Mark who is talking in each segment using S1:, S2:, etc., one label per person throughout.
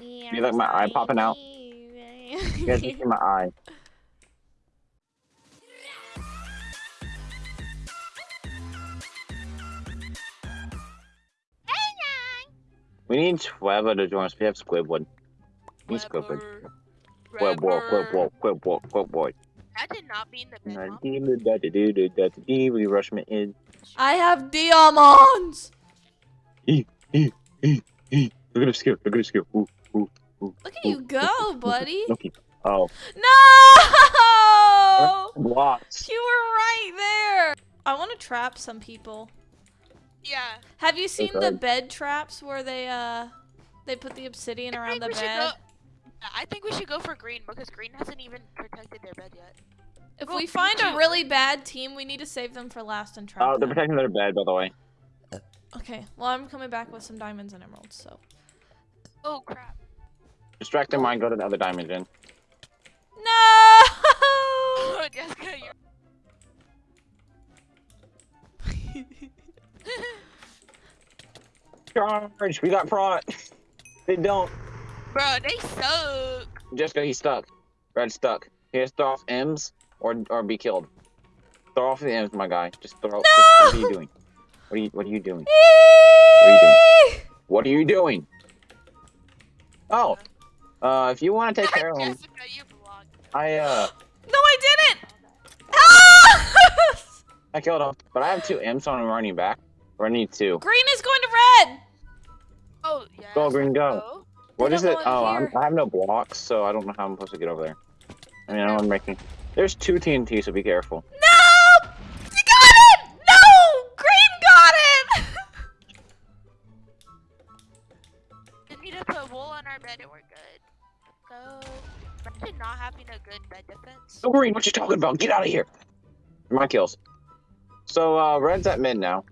S1: You like my eye popping out? You guys can see my eye. We need Trevor to join us. We have Squidward. We need Squidward. Squidward, Squidward, Squidward, Squidward.
S2: That did not mean the bed, Mom.
S1: We rush me in.
S3: I have diamonds.
S1: Look at his skill. Look at his skill. Ooh, ooh, ooh.
S3: Look at you go, buddy.
S1: Oh.
S3: No!
S1: Blocks.
S3: You were right there. I want to trap some people.
S2: Yeah.
S3: Have you seen the bed traps where they uh they put the obsidian
S2: I
S3: around
S2: think
S3: the
S2: we should
S3: bed?
S2: go- I think we should go for green because green hasn't even protected their bed yet.
S3: If
S2: Go
S3: we find a really bad team, we need to save them for last and trap
S1: Oh, they're
S3: them.
S1: protecting their bed, by the way.
S3: Okay, well I'm coming back with some diamonds and emeralds, so.
S2: Oh crap.
S1: Distract their mind, go to the other dimension.
S3: No!
S2: Jessica, you're.
S1: Charge! We got prot! They don't.
S2: Bro, they suck.
S1: Jessica, he's stuck. Red's stuck. He has to throw off M's or or be killed. Throw off the M's, my guy. Just throw. just- what are you doing? What are you What are you doing? are you doing? What are you doing? Oh, uh, if you want to take care of him,
S2: Jessica, you blocked.
S1: I uh,
S3: No, I didn't! Ah!
S1: I killed him, but I have two M's, on I'm running back. Or I need two.
S3: Green is going to red!
S2: Oh, yeah.
S1: Go, green, go. What
S3: They
S1: it? Oh, I'm. I have no blocks, so I don't know how I'm supposed to get over there. I mean, I'm making. There's two TNT, so be careful.
S3: No!
S2: A good bed defense.
S1: Oh, green, what you talking about? Get out of here. My kills. So, uh, red's at mid now.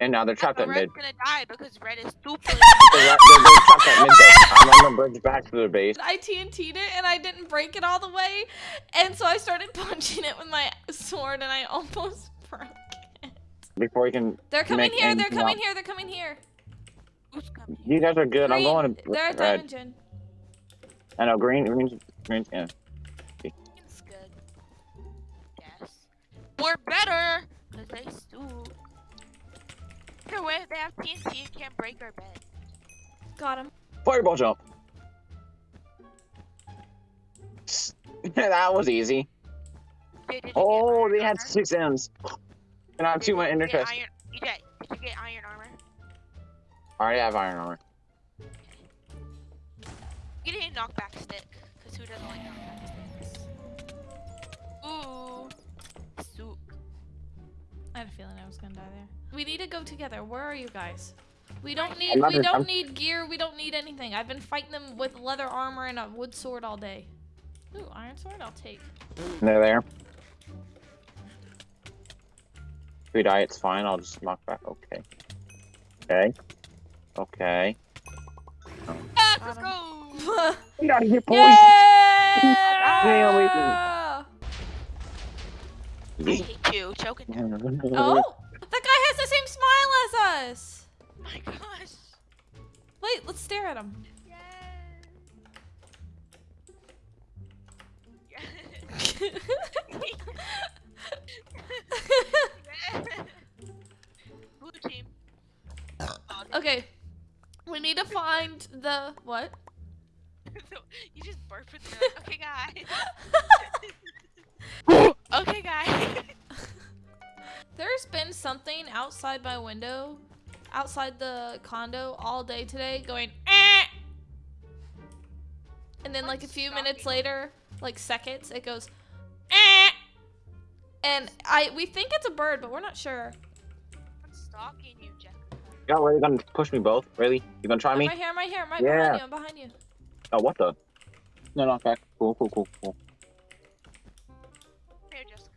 S1: And now they're trapped
S2: But
S1: at mid.
S2: Red's gonna die because Red is stupid.
S1: They're, they're, they're trapped at mid though. I'm on the bridge back to their base.
S3: I TNT'd it and I didn't break it all the way. And so I started punching it with my sword and I almost broke it.
S1: Before you can.
S3: They're coming here, they're coming
S1: up.
S3: here, they're coming here.
S2: Who's coming?
S1: You guys are good. I'm going to
S3: They're at
S1: red.
S3: Diamond Gen.
S1: I know, green, green, green, yeah.
S2: It's good. Yes. We're better because they stoop. Either way, they have TNT, it can't break our bed.
S3: Got him.
S1: Fireball jump. that was easy.
S2: Did, did
S1: Oh, they
S2: iron
S1: had six M's. And I have
S2: Did
S1: two
S2: you
S1: my ender chest.
S2: iron- EJ, did you get iron armor?
S1: I already have iron armor.
S2: Get a knockback stick, doesn't like knockback sticks? Ooh. Soup.
S3: I had a feeling I was gonna die there. We need to go together. Where are you guys? We don't need
S1: not
S3: we don't
S1: I'm-
S3: need gear, we don't need anything. I've been fighting them with leather armor and a wood sword all day. Ooh, iron sword I'll take.
S1: They're there. If we die, it's fine. I'll just knock back. Okay. Okay. Okay.
S2: Ah, let's go!
S1: Get out of here, boys!
S3: yeah!
S2: I hate you, choking.
S3: Oh, that guy has the same smile as us.
S2: Oh my gosh.
S3: Wait, let's stare at him.
S2: Blue team.
S3: okay, we need to find the what?
S2: You just burped with the okay guys. okay guys.
S3: There's been something outside my window, outside the condo all day today going eh! And then like a
S2: What's
S3: few minutes
S2: stalking?
S3: later, like seconds, it goes eh! And I we think it's a bird, but we're not sure.
S2: I'm stalking you, Jessica.
S1: God, are you gonna push me both? Really? You gonna try
S3: I'm
S1: me?
S3: right here, I'm right here, I'm right
S1: Yeah.
S3: behind you, I'm behind you.
S1: Oh, what the? No, knock back. Cool, cool, cool, cool.
S2: Here, Jessica.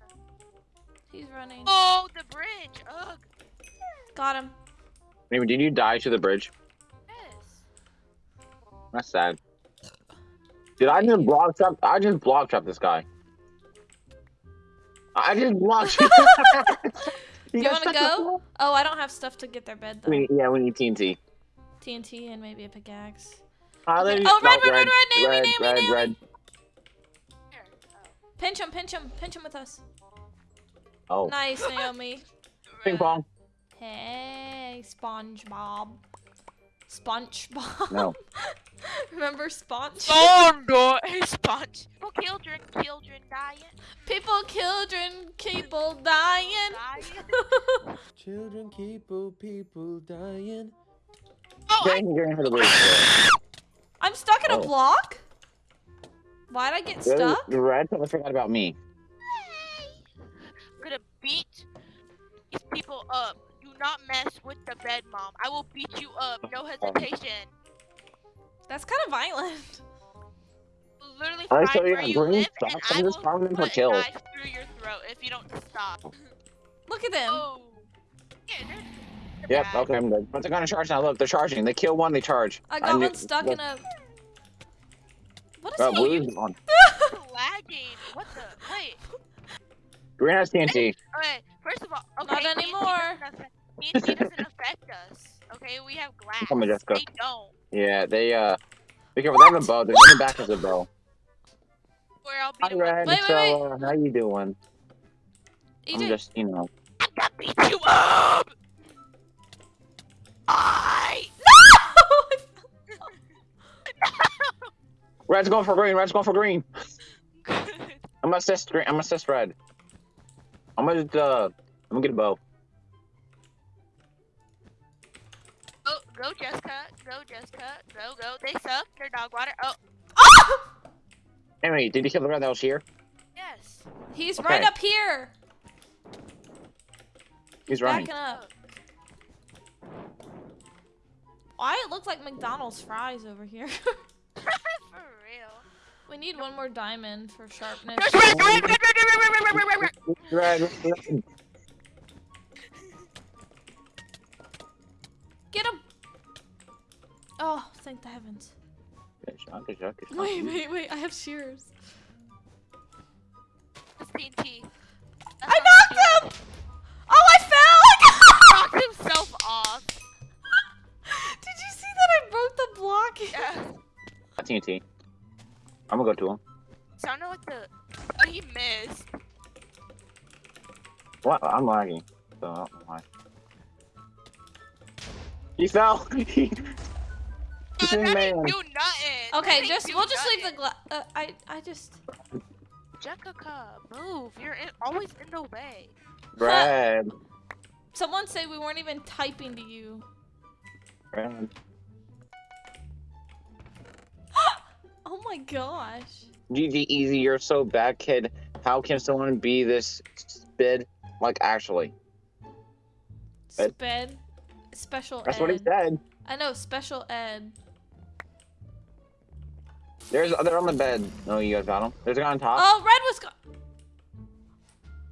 S3: He's running.
S2: Oh, the bridge. Ugh.
S3: Got him.
S1: Maybe did you die to the bridge?
S2: Yes.
S1: That's sad. Did I just block trap? I just block trap this guy. I just blocked.
S3: Do you
S1: guys
S3: want to go? Oh, I don't have stuff to get their bed though.
S1: We, yeah, we need TNT.
S3: TNT and maybe a pickaxe.
S1: How they
S3: Oh, red,
S1: no,
S3: red, red, red, Naomi,
S1: red,
S3: Naomi,
S1: red,
S3: Naomi.
S1: red.
S3: Pinch him, pinch him, pinch him with us.
S1: Oh,
S3: Nice, Naomi.
S1: ping pong.
S3: Hey, SpongeBob. SpongeBob.
S1: No.
S3: Remember Sponge?
S2: Thunder! Hey, sponge. People, children, children dying.
S3: People, children, people dying.
S2: Dying.
S4: Children, people, people dying.
S2: Oh, I,
S1: you're in for the boost.
S3: I'm stuck in a
S1: Oh.
S3: block? Why'd I get
S1: Really?
S3: stuck?
S1: The red totally forgot about me.
S2: I'm gonna beat these people up. Do not mess with the bed, mom. I will beat you up. No hesitation.
S3: That's kind of violent.
S2: Literally
S1: I
S2: find
S1: saw you
S2: where
S1: got
S2: you
S1: green
S2: live,
S1: socks.
S2: and
S1: I'm just
S2: will
S1: farming for
S2: put a
S1: kills.
S2: knife through your throat if you don't stop.
S3: Look at them.
S2: Oh. Yeah, they're, they're
S1: Yep,
S2: bad.
S1: okay, I'm good. But they're gonna charge now. Look, they're charging. They kill one, they charge.
S3: I got
S1: knew-
S3: one stuck in a. What is
S1: Uh,
S3: he?
S1: blue's on.
S2: lagging. What the? Wait.
S1: Green has TNT.
S2: Okay. First of all,
S3: Not
S2: okay. TNT
S3: anymore.
S2: doesn't affect- TNT doesn't affect us. Okay, we have glass.
S1: Come on, Jessica.
S2: They don't.
S1: Yeah, they, uh, be careful. They have a bow. They're running back as a bow.
S2: Where I'll
S1: Hi,
S2: beat 'em up.
S1: Red.
S3: Wait, wait,
S1: so,
S3: wait.
S1: uh, how you doing? I'm just, you know.
S2: I'm gonna beat you up. I.
S1: Red's going for green. Red's going for green. I'm gonna assist green. I'm gonna assist red. I'm gonna, uh, I'm gonna get a bow.
S2: Go, go, Jessica. Go, Jessica. Go, go. They suck. They're dog water. Oh,
S1: Anyway, did you kill the red that was here?
S2: yes.
S3: He's
S1: Okay.
S3: right up here.
S1: He's running.
S3: Backing up. Why it looks like McDonald's fries over here.
S2: for real.
S3: We need one more diamond for sharpness. Get him! Oh, thank the heavens. Wait, wait, wait, I have shears.
S2: Yeah.
S1: TNT. I'm gonna go to him.
S2: Sounded like the. Oh, he missed.
S1: What? I'm lagging. So I don't know why. He fell. He-
S2: Uh,
S1: Sing
S2: that
S1: man.
S2: do nothing.
S3: Okay,
S2: That
S3: just we'll
S2: do
S3: just leave the
S2: nothing.
S3: glass. Uh, I I just.
S2: Jessica, move. You're in, always in the way.
S1: Brad.
S3: Someone say we weren't even typing to you.
S1: Red.
S3: Oh my gosh.
S1: GG Easy, you're so bad, kid. How can someone be this spid? Like, actually. Ed.
S3: Sped. Special
S1: That's
S3: ed.
S1: what he said.
S3: I know, special ed.
S1: There's, they're on the bed. No, you guys got them. There's a guy on top.
S3: Oh, red was go-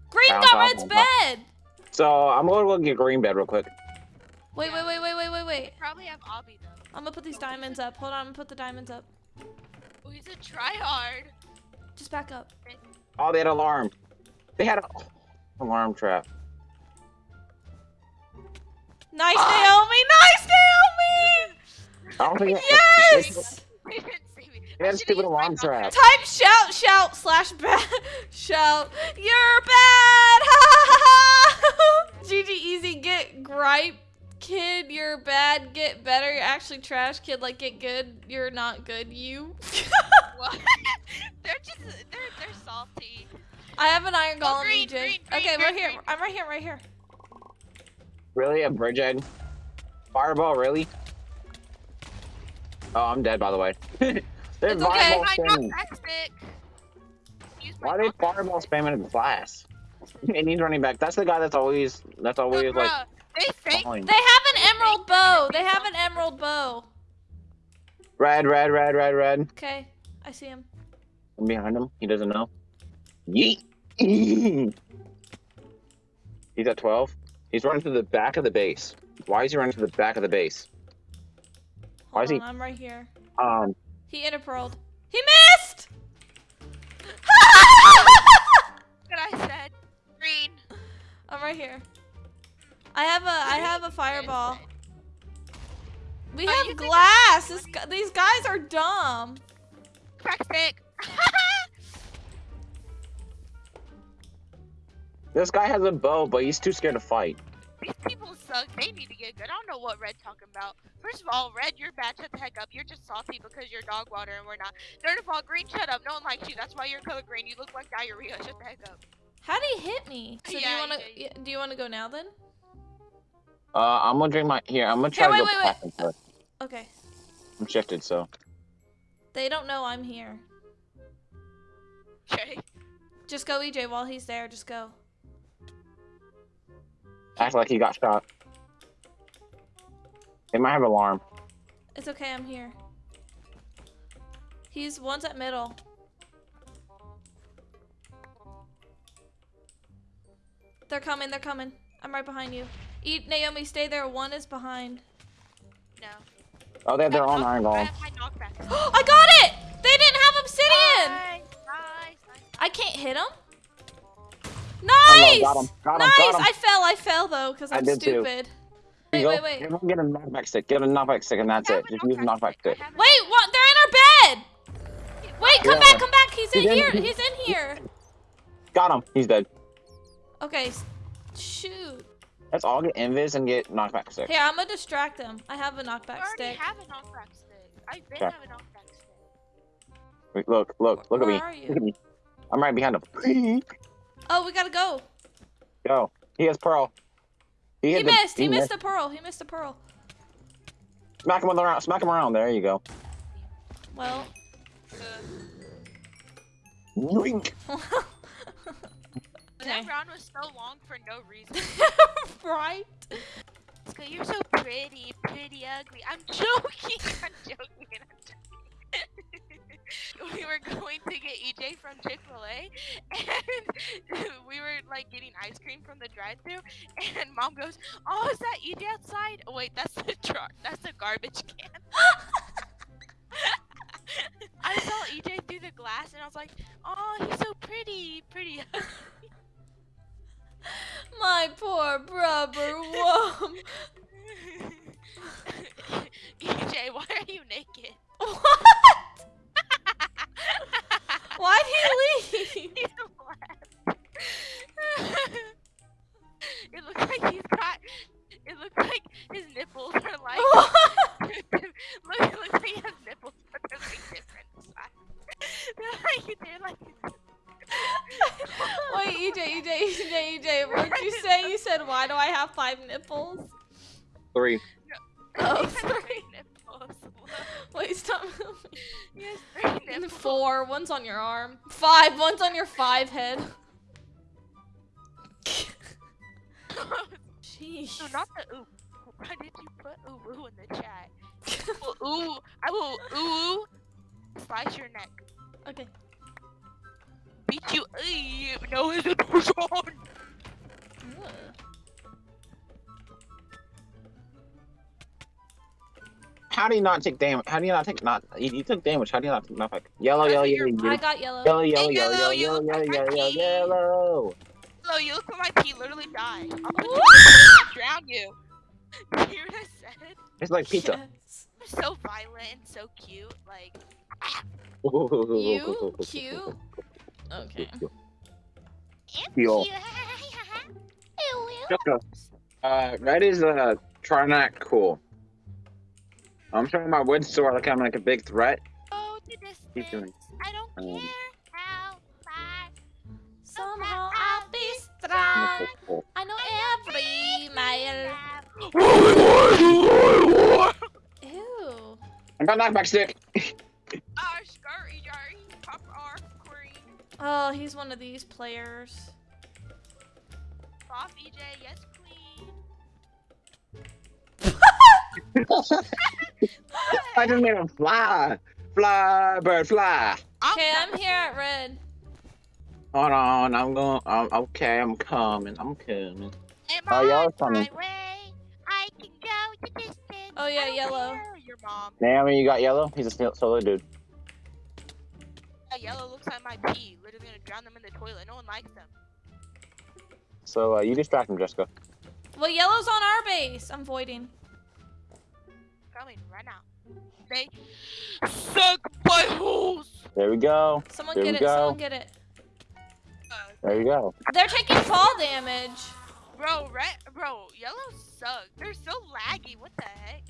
S3: Green got
S1: top,
S3: red's bed!
S1: So, I'm gonna go get green bed real quick.
S3: Wait, wait, wait, wait, wait, wait, wait.
S2: Probably have Obby though.
S3: I'm gonna put these diamonds up. Hold on, I'm gonna put the diamonds up.
S2: Oh, he's a tryhard.
S3: Just back up.
S1: Oh, they had alarm. They had a alarm trap.
S3: Nice,
S2: Ah!
S3: Naomi! Nice, Naomi!
S1: I don't think
S3: Yes!
S2: He didn't see me.
S1: They had
S2: I
S1: a
S2: should've
S1: stupid alarm trap.
S3: Type shout, shout, slash bad. shout, you're bad! Ha ha ha ha! GG easy, get gripe. Kid, you're bad, get better. You're actually trash, kid, like get good. You're not good, you.
S2: What? they're just they're they're salty.
S3: I have an iron
S2: Oh,
S3: golem,
S2: green,
S3: EJ.
S2: green, green,
S3: okay, we're
S2: green,
S3: here.
S2: green.
S3: I'm right here, right here.
S1: Really? A bridge egg? Fireball, really? Oh, I'm dead, by the way. They're
S3: It's okay.
S1: fireball spamming.
S2: knockback stick. Use my
S1: Why are they fireball
S2: stick.
S1: spamming in the class? And he's running back. That's the guy that's always, that's
S2: But
S1: always like,
S2: they think
S1: falling.
S3: They have an emerald bow. They have an emerald bow.
S1: Red, red, red, red, red.
S3: Okay, I see him.
S1: I'm behind him. He doesn't know. Yeet. he's at 12. He's running to the back of the base. Why is he running to the back of the base? Why
S3: Hold
S1: is he-
S3: I'm right here.
S1: Um,
S3: He interpearled. He missed!
S2: what I said. Green.
S3: I'm right here. I have a I have a fireball. We
S2: Oh,
S3: have
S2: you
S3: glass. This, these guys are dumb.
S2: Crack stick.
S1: This guy has a bow, but he's too scared to fight.
S2: These people suck. They need to get good. I don't know what Red talking about. First of all, Red, you're bad. Shut the heck up. You're just salty because you're dog water and we're not. Third of all, Green, shut up. No one likes you. That's why you're color green. You look like diarrhea. Shut the heck up.
S3: How do he hit me? So do you
S2: Yeah,
S3: want
S2: yeah,
S3: to? Do you want to go now then?
S1: Uh, I'm gonna drink my here. I'm gonna
S3: Here,
S1: try to go
S3: wait, wait.
S1: first.
S3: Okay.
S1: I'm shifted, so
S3: They don't know I'm here.
S2: Okay.
S3: Just go, EJ, while he's there. Just go.
S1: act like he got shot. They might have alarm.
S3: It's okay. I'm here. He's one's at middle. They're coming. They're coming. I'm right behind you. Eat Naomi. Stay there. One is behind.
S2: No.
S1: Oh, they have their own iron
S2: knock- I
S1: golem.
S2: have my knockback.
S3: I got it. They didn't have obsidian.
S2: Nice, nice, nice.
S3: I can't hit him.
S1: Hello, oh,
S3: Nice.
S1: got him, got him,
S3: nice.
S1: got him.
S3: I fell. I fell though because
S1: I
S3: I'm
S1: did too.
S3: stupid.
S1: Here
S3: Wait, wait, wait.
S1: Everyone get a knockback stick. Get a knockback stick, and that's it. Just use a knockback stick.
S2: I have a-
S3: Wait, what? They're in our bed. Wait, come
S1: Yeah.
S3: back, come back. He's in
S1: He's in-
S3: here. He's in here.
S1: Got him. He's dead.
S3: Okay, s- shoot.
S1: Let's all get invis and get knockback stick.
S3: Here, I'm gonna distract them. I have a knockback
S2: already
S3: stick.
S2: have a knockback stick. I've been
S1: Okay.
S2: have a knockback stick.
S1: Wait, Look, look, look
S3: Where
S1: at me.
S3: are
S1: Look
S3: you?
S1: at me. I'm right behind him.
S3: Oh, we gotta go.
S1: Go. He has pearl.
S3: He
S1: hit the-
S3: missed. He missed a pearl. He missed a pearl.
S1: Smack him around. Smack him around. There you go.
S3: Well. Okay.
S2: That round was so long for no reason.
S3: right?
S2: You're so pretty, pretty ugly. I'm joking. I'm joking. I'm joking. we were going to get EJ from Chick Fil A, and we were like getting ice cream from the drive-thru, and Mom goes, "Oh, is that EJ outside? Oh, wait, that's the truck. That's the garbage can." I saw EJ through the glass, and I was like, "Oh, he's so pretty, pretty." Ugly."
S3: My poor brother. Whoa.
S2: EJ, why are you naked?
S3: what? One's on your arm. Five, one's on your five head. Sheesh.
S2: no, not the ooh. Why did you put ooh ooh in the chat? Well, ooh, I will ooh slice your neck.
S3: Okay.
S2: Beat you. Ay, no hesitation.
S3: Ugh.
S1: How do you not take damage? How do you not take not? You, you took damage. How do you not take? Yellow,
S2: Because
S1: yellow, yellow,
S2: your-
S1: yellow,
S3: I got yellow.
S1: yellow, yellow, yellow,
S2: yellow,
S1: yellow, yellow, yellow,
S2: like
S1: yellow,
S2: my
S1: yellow,
S2: pee.
S1: yellow.
S2: Hello, you look like my pee literally died. I'll put you in the and drown you. You hear what I said?
S1: It's like pizza.
S3: Yes.
S2: So violent and so cute. Like,
S3: You cute? Okay.
S1: Yo. Jessica, uh, red is uh, try not cool. I'm showing my wood sword like I'm like a big threat.
S2: Go to
S1: Keep doing.
S2: I don't
S1: Um,
S2: care how far.
S3: Somehow I'll be strong. I know every mile. Ew.
S1: I got knockback stick.
S2: Our scurry jarry, pop our queen.
S3: Oh, he's one of these players.
S2: Off EJ, yes
S1: I just made him fly. Fly, bird, fly.
S3: Okay, I'm here at red.
S1: Hold on, I'm going. I'm okay. I'm coming. I'm coming.
S2: Am
S1: Oh, y'all
S2: on
S1: are funny.
S2: my way. I can go the distance.
S3: Oh, yeah,
S2: I
S3: yellow.
S2: care. Your mom.
S1: Naomi, you got yellow. He's a solo dude.
S2: That yellow looks like my pee. Literally gonna drown them in the toilet. No one likes them.
S1: So uh, you distract him, Jessica.
S3: Well, yellow's on our base. I'm voiding.
S2: Coming right now. They suck my holes.
S1: There we go.
S3: Someone
S1: there
S3: get it.
S1: Go.
S3: Someone get it.
S1: There you go.
S3: They're taking fall damage.
S2: Bro, red, bro, yellow suck. They're so laggy. What the heck?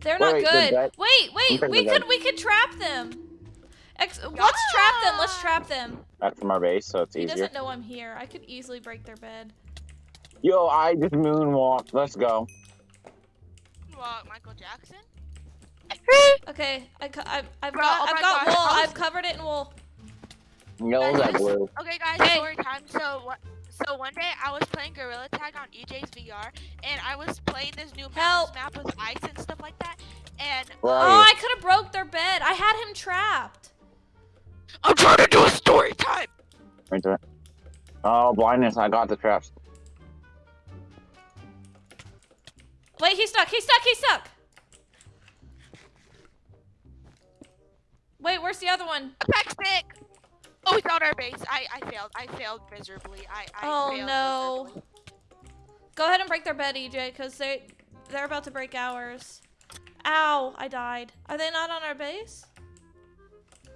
S3: They're not
S1: wait,
S3: good. Wait, wait. We could
S1: they're
S3: we could trap them. Ex let's trap them. Let's trap them.
S1: Back from our base, so it's
S3: He
S1: easier.
S3: doesn't know I'm here. I could easily break their bed.
S1: Yo, I just moonwalked. Let's go.
S2: What, Michael Jackson?
S3: Okay, I I've, I've
S2: Bro,
S3: got
S2: oh
S3: I've got
S2: gosh,
S3: wool.
S2: I was-
S3: I've covered it in wool.
S1: No,
S2: Guys,
S1: that blue.
S2: Okay, guys,
S3: Hey.
S2: story time. So what? So one day I was playing Gorilla Tag on EJ's VR, and I was playing this new
S3: Help.
S2: mountains map with ice and stuff like that. And
S1: Where
S3: Oh. I could have broke their bed. I had him trapped.
S2: I'm trying to do a story time.
S1: Right there. Oh, blindness. I got the traps.
S3: Wait, he's stuck. He's stuck. He's stuck. Wait, where's the other one?
S2: Attack stick. Oh, he's on our base. I I failed. I failed miserably. I I
S3: Oh
S2: failed
S3: no.
S2: miserably.
S3: Go ahead and break their bed, EJ, because they they're about to break ours. Ow! I died. Are they not on our base?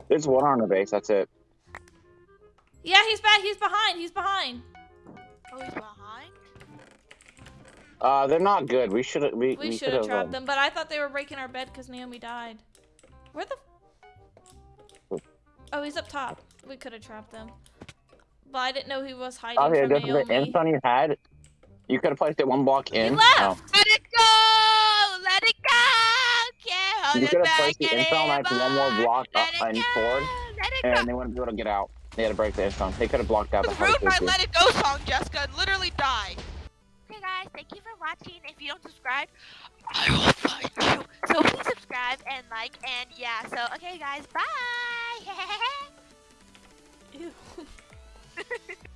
S1: There's one on the base. That's it.
S3: Yeah, he's back. He's behind. He's behind.
S2: Oh, he's behind.
S1: Uh, they're not good. We should we,
S3: We,
S1: we
S3: should have
S1: um,
S3: trapped them, but I thought they were breaking our bed because Naomi died. Where the? Oh, he's up top. We could have trapped them, but I didn't know he was hiding
S1: Oh, yeah,
S3: from
S1: just the
S3: Naomi.
S1: inst on you had. You could have placed it one block in.
S3: He left!
S1: Oh.
S2: Let it go. Let it go. Can't hold
S1: You
S2: it
S1: could have placed the insta like one more block up
S2: Let it
S1: and forward,
S2: Let go.
S1: and they wouldn't be able to get out. They had to break the insta. They could have blocked out the
S2: ruined my
S1: hard
S2: Let It Go song, Jessica, literally died. Hey guys, thank you for watching. If you don't subscribe, I will find you. So please subscribe and like and yeah. So okay, guys, bye. Ew.